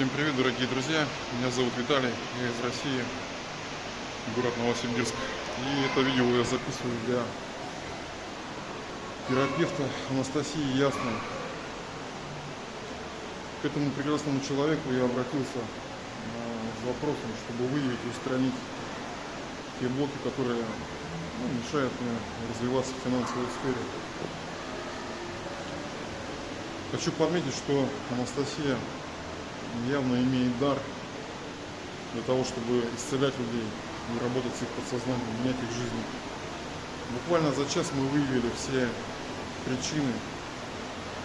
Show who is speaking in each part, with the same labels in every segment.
Speaker 1: Всем привет, дорогие друзья! Меня зовут Виталий, я из России, город Новосибирск. И это видео я записываю для терапевта Анастасии Ясной. К этому прекрасному человеку я обратился с вопросом, чтобы выявить и устранить те блоки, которые ну, мешают мне развиваться в финансовой сфере. Хочу подметить, что Анастасия явно имеет дар для того, чтобы исцелять людей и работать с их подсознанием, менять их жизнь. Буквально за час мы выявили все причины,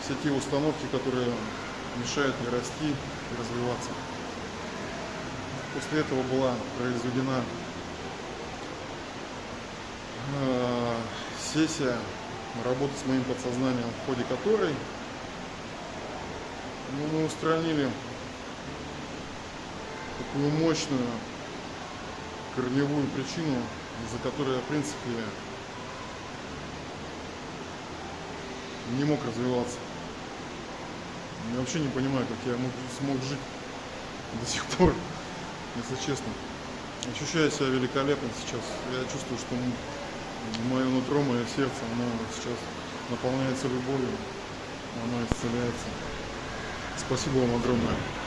Speaker 1: все те установки, которые мешают мне расти и развиваться. После этого была произведена э, сессия работы с моим подсознанием, в ходе которой ну, мы устранили такую мощную корневую причину, из-за которой я, в принципе, не мог развиваться. Я вообще не понимаю, как я мог, смог жить до сих пор, если честно. Ощущаю себя великолепно сейчас. Я чувствую, что мое нутро, мое сердце, оно сейчас наполняется любовью, оно исцеляется. Спасибо вам огромное.